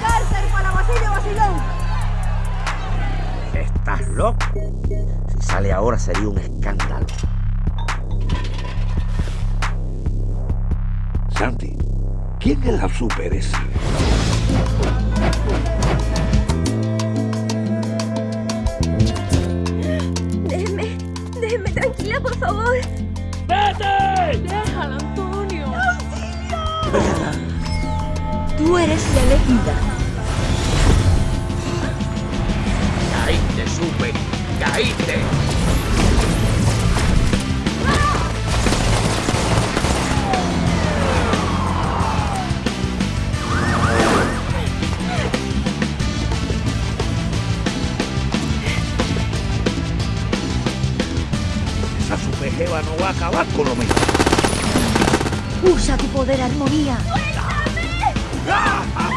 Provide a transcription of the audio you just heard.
Cárcel para vacío vacío, ¿estás loco? Si sale ahora sería un escándalo. Santi, ¿quién es la super esa? Déjeme, déjeme tranquila, por favor. ¡Vete! ¡Déjala, Antonio! Tú eres la elegida. Caíste, supe. Caíste. Superjeva no va a acabar con lo mismo. Usa tu poder armonía. ¡Ah!